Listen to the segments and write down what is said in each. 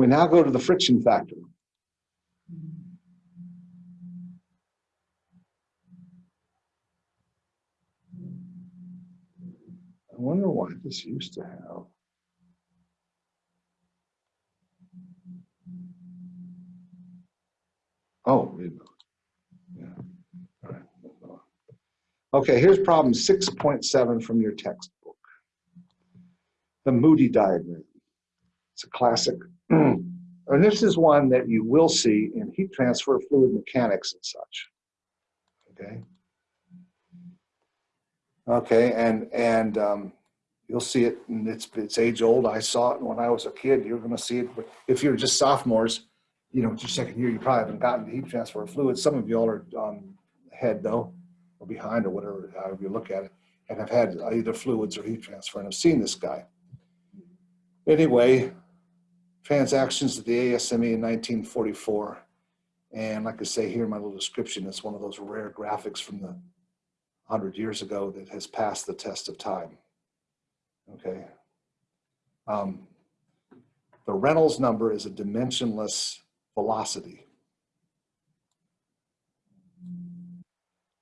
We now go to the friction factor. I wonder why this used to have. Oh. Yeah. All right. Okay, here's problem 6.7 from your textbook. The Moody diagram. It's a classic. And this is one that you will see in heat transfer fluid mechanics and such. Okay. Okay, and and um, you'll see it, and it's it's age old. I saw it when I was a kid. You're going to see it, but if you're just sophomores, you know, it's your second year, you probably haven't gotten to heat transfer fluid. Some of y'all are um, ahead though, or behind, or whatever, however you look at it, and have had either fluids or heat transfer, and have seen this guy. Anyway, transactions at the ASME in 1944. And like I say here in my little description, it's one of those rare graphics from the 100 years ago that has passed the test of time. Okay. Um, the Reynolds number is a dimensionless velocity.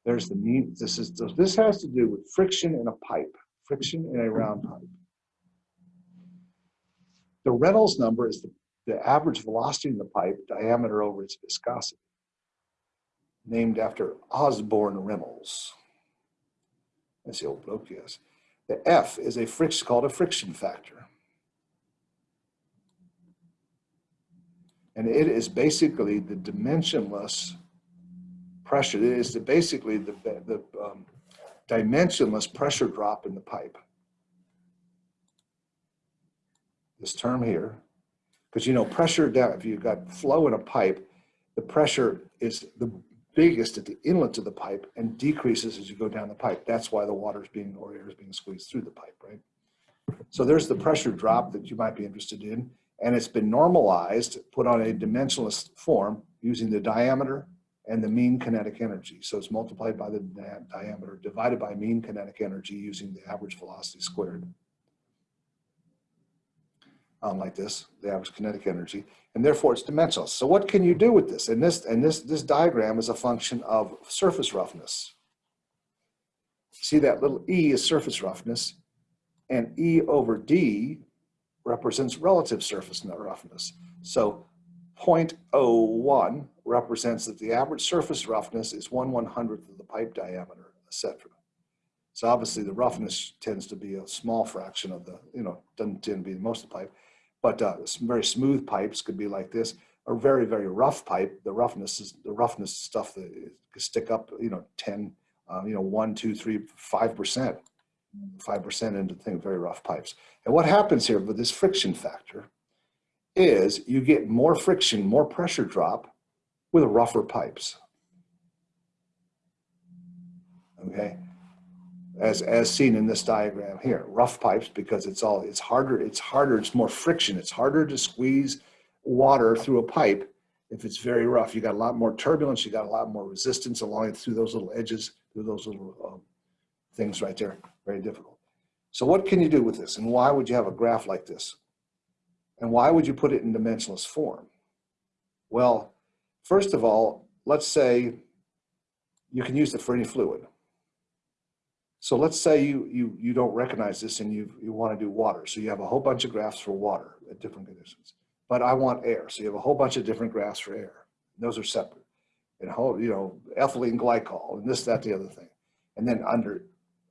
There's the mean, this is, this has to do with friction in a pipe, friction in a round pipe. The Reynolds number is the, the average velocity in the pipe diameter over its viscosity, named after Osborne Reynolds. That's the old bloke, yes. The F is a friction, called a friction factor. And it is basically the dimensionless pressure. It is the, basically the, the um, dimensionless pressure drop in the pipe. This term here, because you know pressure down, if you've got flow in a pipe, the pressure is the biggest at the inlet of the pipe and decreases as you go down the pipe. That's why the water is being, or air is being squeezed through the pipe, right? So there's the pressure drop that you might be interested in and it's been normalized, put on a dimensionless form using the diameter and the mean kinetic energy. So it's multiplied by the diameter divided by mean kinetic energy using the average velocity squared. Um, like this, the average kinetic energy, and therefore it's dimensional. So what can you do with this? And this and this this diagram is a function of surface roughness. See that little e is surface roughness, and e over d represents relative surface roughness. So 0.01 represents that the average surface roughness is 1 100th of the pipe diameter, etc. So obviously the roughness tends to be a small fraction of the, you know, doesn't tend to be most of the pipe, but uh, very smooth pipes could be like this. or very, very rough pipe, the roughness is the roughness stuff that could stick up, you know, 10, uh, you know, one, two, three, five percent 5% into thing, very rough pipes. And what happens here with this friction factor is you get more friction, more pressure drop with rougher pipes. Okay, as, as seen in this diagram here, rough pipes because it's all, it's harder, it's harder, it's more friction, it's harder to squeeze water through a pipe if it's very rough. You got a lot more turbulence, you got a lot more resistance along through those little edges, through those little um, things right there very difficult. So what can you do with this? And why would you have a graph like this? And why would you put it in dimensionless form? Well, first of all, let's say you can use it for any fluid. So let's say you, you, you don't recognize this and you, you want to do water. So you have a whole bunch of graphs for water at different conditions. But I want air. So you have a whole bunch of different graphs for air. Those are separate. And whole, you know, ethylene glycol and this, that, the other thing. And then under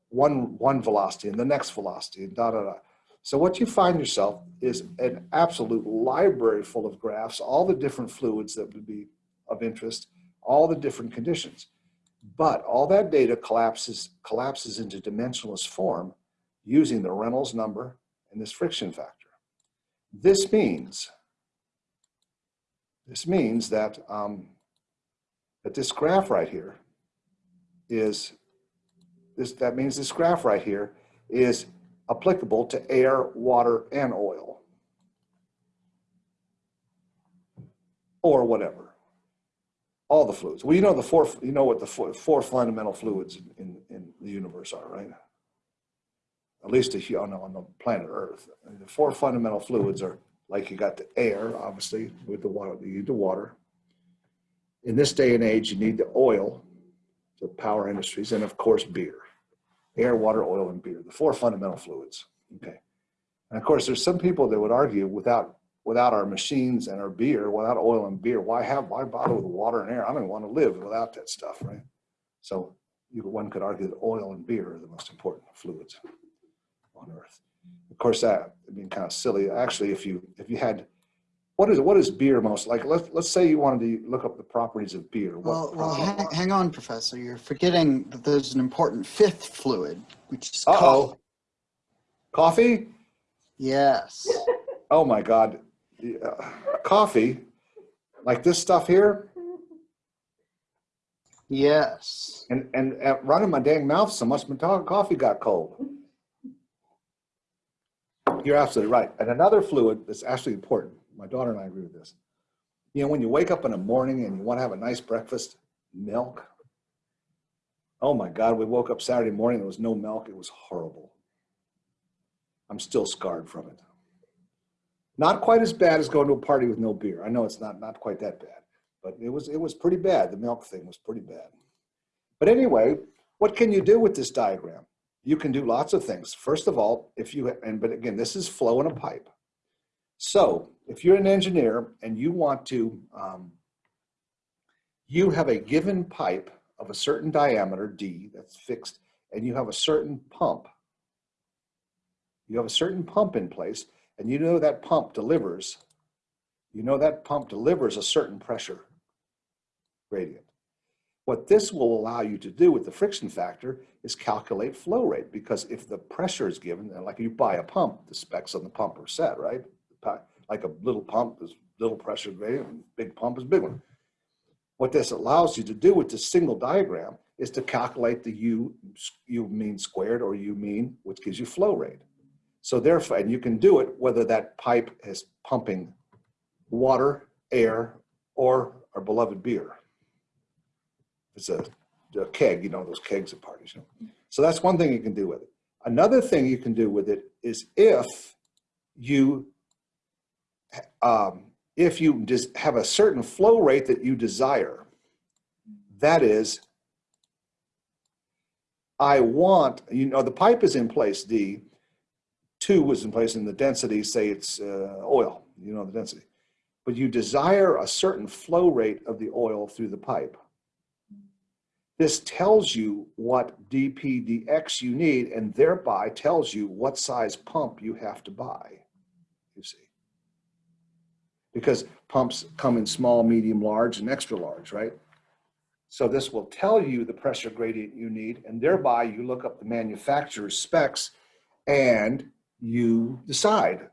one, one velocity and the next velocity and da, da, da. So what you find yourself is an absolute library full of graphs, all the different fluids that would be of interest, all the different conditions. But all that data collapses, collapses into dimensionless form using the Reynolds number and this friction factor. This means, this means that, um, that this graph right here is this, that means this graph right here is applicable to air, water, and oil. Or whatever. All the fluids. Well, you know the four, you know what the four, four fundamental fluids in, in the universe are, right? At least on, on the planet Earth. The four fundamental fluids are like you got the air, obviously, with the water, you need the water. In this day and age, you need the oil, the power industries, and of course, beer. Air, water, oil, and beer, the four fundamental fluids, okay? And of course, there's some people that would argue without, without our machines and our beer, without oil and beer, why have, why bother with water and air? I don't want to live without that stuff, right? So you, one could argue that oil and beer are the most important fluids on earth. Of course, that, I mean, kind of silly. Actually, if you, if you had, what is, what is beer most like? Let's, let's say you wanted to look up the properties of beer. Well, well, hang, hang on, Professor. You're forgetting that there's an important fifth fluid, which is Uh-oh. coffee. Coffee? Yes. Oh my God. Yeah. Coffee, like this stuff here, Yes. and, and uh, running my dang mouth so much, my coffee got cold. You're absolutely right. And another fluid that's actually important, my daughter and I agree with this. You know, when you wake up in the morning and you want to have a nice breakfast, milk. Oh my God, we woke up Saturday morning, there was no milk. It was horrible. I'm still scarred from it. Not quite as bad as going to a party with no beer. I know it's not, not quite that bad, but it was, it was pretty bad. The milk thing was pretty bad. But anyway, what can you do with this diagram? You can do lots of things. First of all, if you, and but again, this is flow in a pipe. So if you're an engineer and you want to, um, you have a given pipe of a certain diameter, D, that's fixed, and you have a certain pump. You have a certain pump in place, and you know that pump delivers, you know that pump delivers a certain pressure gradient. What this will allow you to do with the friction factor is calculate flow rate, because if the pressure is given, and like you buy a pump, the specs on the pump are set, right? Like a little pump is little pressure gradient, big pump is big one. What this allows you to do with this single diagram is to calculate the U, U mean squared or U mean, which gives you flow rate. So therefore, and you can do it whether that pipe is pumping water, air, or our beloved beer. It's a, a keg, you know, those kegs at parties. You know? So that's one thing you can do with it. Another thing you can do with it is if you, um, if you just have a certain flow rate that you desire, that is, I want, you know, the pipe is in place, D, two was in place and the density, say it's uh, oil, you know, the density. But you desire a certain flow rate of the oil through the pipe. This tells you what dpdx you need and thereby tells you what size pump you have to buy, you see. Because pumps come in small, medium, large, and extra large, right? So this will tell you the pressure gradient you need and thereby you look up the manufacturer's specs and you decide,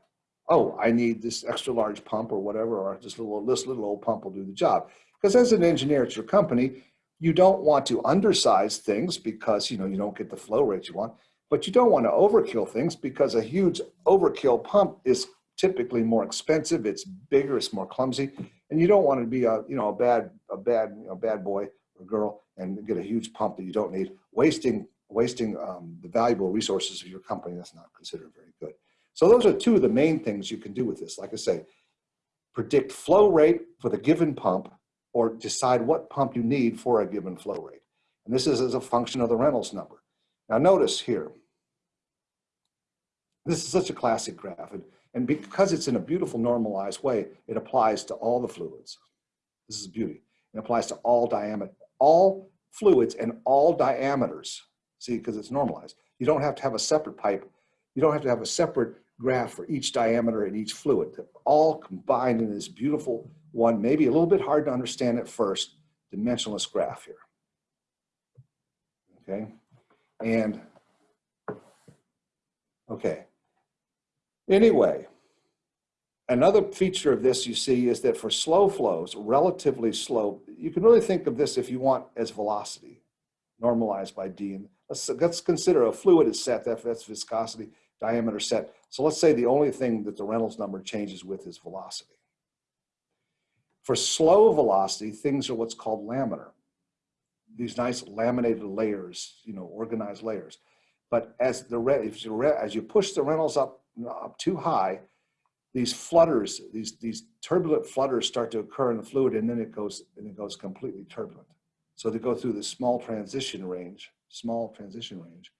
oh, I need this extra large pump or whatever, or this little, this little old pump will do the job. Because as an engineer at your company, you don't want to undersize things because you know you don't get the flow rate you want, but you don't want to overkill things because a huge overkill pump is typically more expensive, it's bigger, it's more clumsy, and you don't want to be a you know a bad a bad you know bad boy or girl and get a huge pump that you don't need, wasting wasting um, the valuable resources of your company. That's not considered very good. So those are two of the main things you can do with this. Like I say, predict flow rate for the given pump or decide what pump you need for a given flow rate. And this is as a function of the Reynolds number. Now notice here, this is such a classic graph. And, and because it's in a beautiful normalized way, it applies to all the fluids. This is beauty. It applies to all diameter, all fluids and all diameters. See, because it's normalized. You don't have to have a separate pipe. You don't have to have a separate graph for each diameter and each fluid. They're all combined in this beautiful one, maybe a little bit hard to understand at first, dimensionless graph here. Okay, and okay. Anyway, another feature of this you see is that for slow flows, relatively slow, you can really think of this if you want as velocity, normalized by D. And let's, let's consider a fluid is set, that- that's viscosity, diameter set. So let's say the only thing that the Reynolds number changes with is velocity. For slow velocity, things are what's called laminar. These nice laminated layers, you know, organized layers. But as the if you as you push the Reynolds up up too high, these flutters, these, these turbulent flutters start to occur in the fluid and then it goes, and it goes completely turbulent. So they go through this small transition range, small transition range,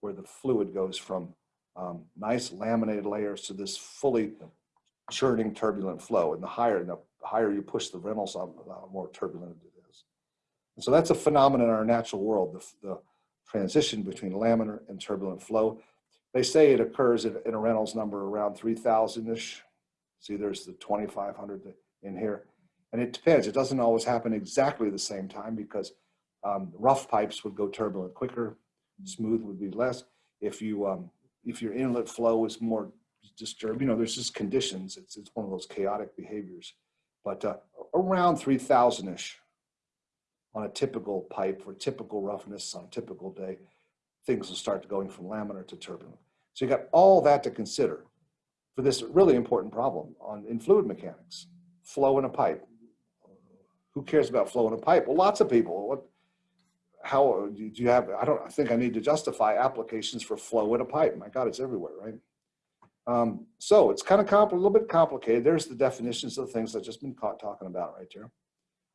where the fluid goes from um, nice laminated layers to this fully churning turbulent flow. And the higher, the higher you push the Reynolds up, the more turbulent it is. And so that's a phenomenon in our natural world, the, the transition between laminar and turbulent flow. They say it occurs in, in a Reynolds number around 3000-ish. See, there's the 2500 in here. And it depends. It doesn't always happen exactly the same time because um, rough pipes would go turbulent quicker, smooth would be less. If you um, if your inlet flow is more disturbed, you know, there's just conditions. It's it's one of those chaotic behaviors. But uh, around 3000-ish on a typical pipe for typical roughness on a typical day, things will start going from laminar to turbulent. So you got all that to consider for this really important problem on in fluid mechanics, flow in a pipe. Who cares about flow in a pipe? Well, lots of people. What, how do you have, I don't I think I need to justify applications for flow in a pipe. My God, it's everywhere, right? Um, so it's kind of a little bit complicated. There's the definitions of the things I've just been caught talking about right there.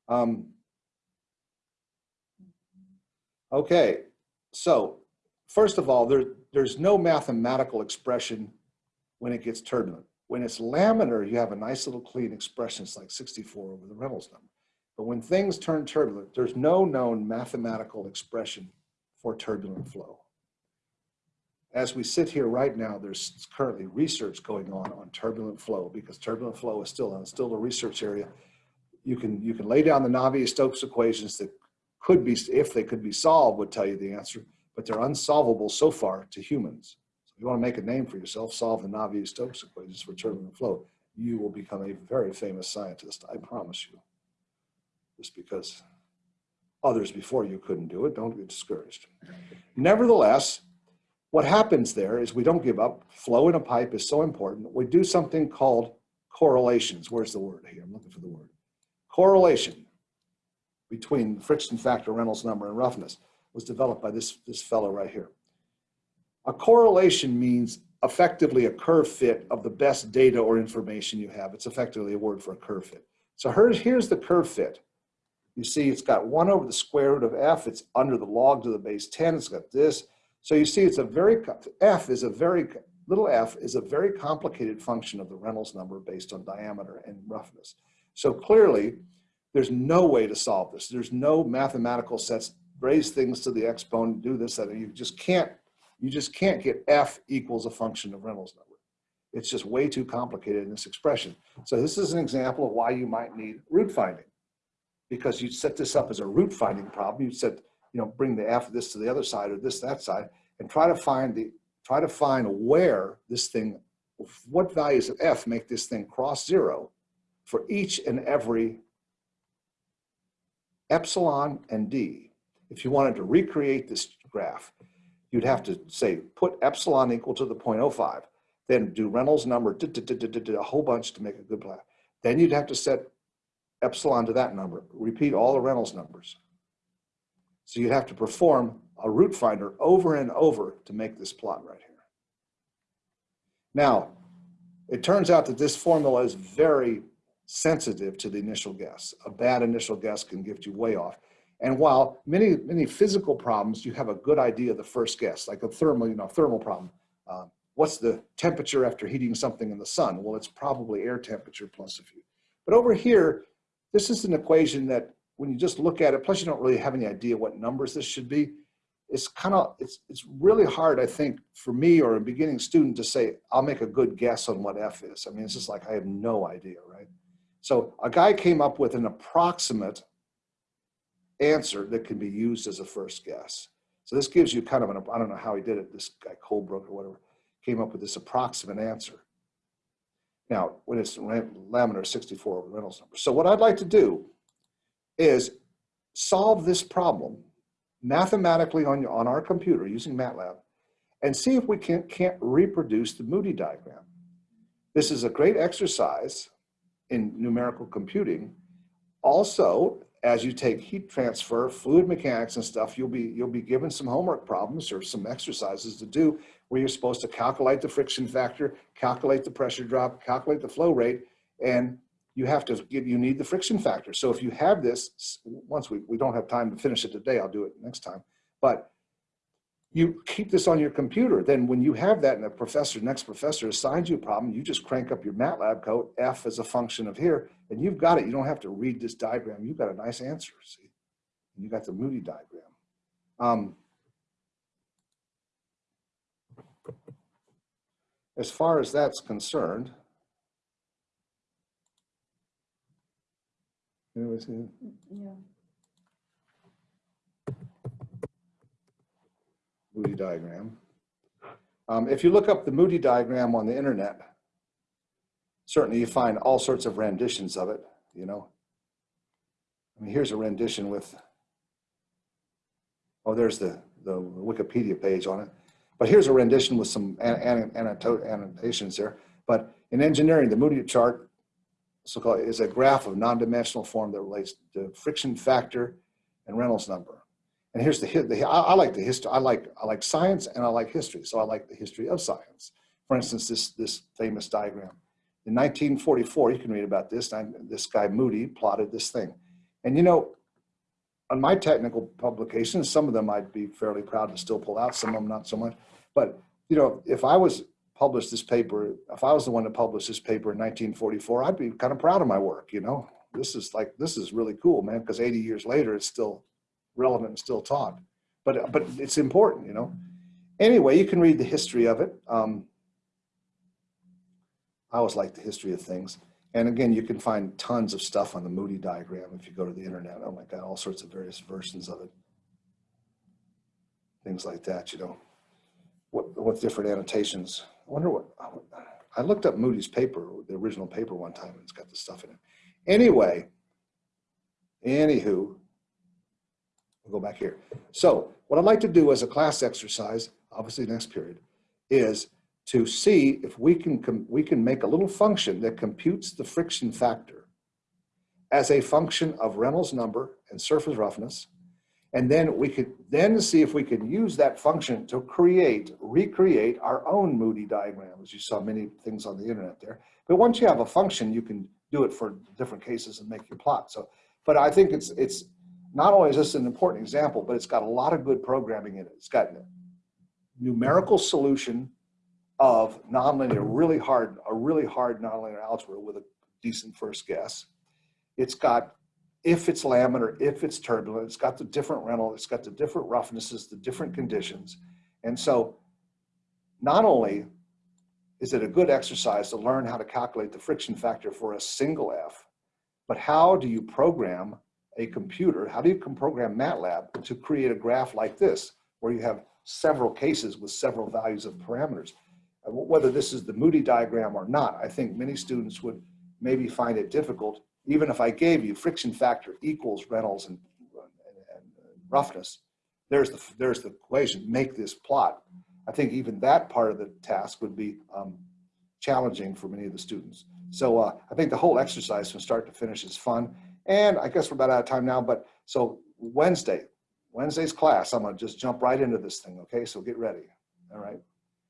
Um, okay, so first of all, there, there's no mathematical expression when it gets turbulent. When it's laminar, you have a nice little clean expression. It's like 64 over the Reynolds number. But when things turn turbulent, there's no known mathematical expression for turbulent flow. As we sit here right now, there's currently research going on on turbulent flow because turbulent flow is still, still a research area. You can, you can lay down the Navier-Stokes equations that could be, if they could be solved, would tell you the answer, but they're unsolvable so far to humans. So if you want to make a name for yourself, solve the Navier-Stokes equations for turbulent flow. You will become a very famous scientist, I promise you just because others before you couldn't do it. Don't get discouraged. Nevertheless, what happens there is we don't give up. Flow in a pipe is so important. We do something called correlations. Where's the word here? I'm looking for the word. Correlation between the friction factor, Reynolds number, and roughness was developed by this, this fellow right here. A correlation means effectively a curve fit of the best data or information you have. It's effectively a word for a curve fit. So here's the curve fit. You see it's got one over the square root of f. It's under the log to the base 10. It's got this. So you see it's a very, f is a very, little f is a very complicated function of the Reynolds number based on diameter and roughness. So clearly there's no way to solve this. There's no mathematical sets, raise things to the exponent, do this, that you just can't, you just can't get f equals a function of Reynolds number. It's just way too complicated in this expression. So this is an example of why you might need root finding because you set this up as a root finding problem. You said, you know, bring the f of this to the other side or this, that side, and try to find the, try to find where this thing, what values of f make this thing cross zero for each and every epsilon and d. If you wanted to recreate this graph, you'd have to say, put epsilon equal to the 0.05, then do Reynolds number, a whole bunch to make a good plot. Then you'd have to set epsilon to that number. Repeat all the Reynolds numbers. So you have to perform a root finder over and over to make this plot right here. Now, it turns out that this formula is very sensitive to the initial guess. A bad initial guess can get you way off. And while many, many physical problems, you have a good idea of the first guess, like a thermal, you know, thermal problem. Uh, what's the temperature after heating something in the sun? Well, it's probably air temperature plus a few. But over here, this is an equation that when you just look at it, plus you don't really have any idea what numbers this should be, it's kind of, it's, it's really hard, I think, for me or a beginning student to say, I'll make a good guess on what F is. I mean, it's just like, I have no idea, right? So a guy came up with an approximate answer that can be used as a first guess. So this gives you kind of an, I don't know how he did it, this guy Colebrook or whatever, came up with this approximate answer. Now, when it's laminar 64 over Reynolds number. So what I'd like to do is solve this problem mathematically on, your, on our computer using MATLAB and see if we can, can't reproduce the Moody diagram. This is a great exercise in numerical computing. Also, as you take heat transfer, fluid mechanics and stuff, you'll be, you'll be given some homework problems or some exercises to do where you're supposed to calculate the friction factor, calculate the pressure drop, calculate the flow rate, and you have to give, you need the friction factor. So if you have this, once we, we don't have time to finish it today, I'll do it next time. But you keep this on your computer. Then when you have that and the professor, next professor assigns you a problem, you just crank up your MATLAB code, F as a function of here, and you've got it. You don't have to read this diagram. You've got a nice answer, see? You got the Moody diagram. Um, as far as that's concerned, anyways, Yeah. Moody diagram. Um, if you look up the Moody diagram on the internet, certainly you find all sorts of renditions of it, you know. I mean, here's a rendition with, oh, there's the, the Wikipedia page on it. But here's a rendition with some an- an- annotations there. But in engineering, the Moody chart so-called is a graph of non-dimensional form that relates to friction factor and Reynolds number. And here's the, the I, I like the history. I like I like science and I like history. So I like the history of science. For instance, this this famous diagram. In 1944, you can read about this. This guy Moody plotted this thing, and you know, on my technical publications, some of them I'd be fairly proud to still pull out. Some of them not so much. But you know, if I was published this paper, if I was the one to publish this paper in 1944, I'd be kind of proud of my work. You know, this is like this is really cool, man. Because 80 years later, it's still relevant and still taught. But but it's important, you know. Anyway, you can read the history of it. Um, I always like the history of things. And again, you can find tons of stuff on the Moody diagram if you go to the internet. Oh my God, all sorts of various versions of it. Things like that, you know. What, what different annotations. I wonder what, I looked up Moody's paper, the original paper one time, and it's got the stuff in it. Anyway, anywho, we'll go back here. So what I'd like to do as a class exercise, obviously next period, is to see if we can, we can make a little function that computes the friction factor as a function of Reynolds number and surface roughness. And then we could then see if we can use that function to create, recreate our own Moody diagram, as you saw many things on the internet there. But once you have a function, you can do it for different cases and make your plot. So, but I think it's, it's, not only is this an important example, but it's got a lot of good programming in it. It's got numerical solution of nonlinear, really hard, a really hard nonlinear algebra with a decent first guess. It's got if it's laminar, if it's turbulent, it's got the different rental, it's got the different roughnesses, the different conditions. And so not only is it a good exercise to learn how to calculate the friction factor for a single F, but how do you program a computer, how do you program MATLAB to create a graph like this, where you have several cases with several values of parameters? Whether this is the Moody diagram or not, I think many students would maybe find it difficult, even if I gave you friction factor equals Reynolds and, and- and roughness, there's the, there's the equation, make this plot. I think even that part of the task would be um, challenging for many of the students. So uh, I think the whole exercise from start to finish is fun. And I guess we're about out of time now, but so Wednesday, Wednesday's class, I'm gonna just jump right into this thing, okay? So get ready, all right?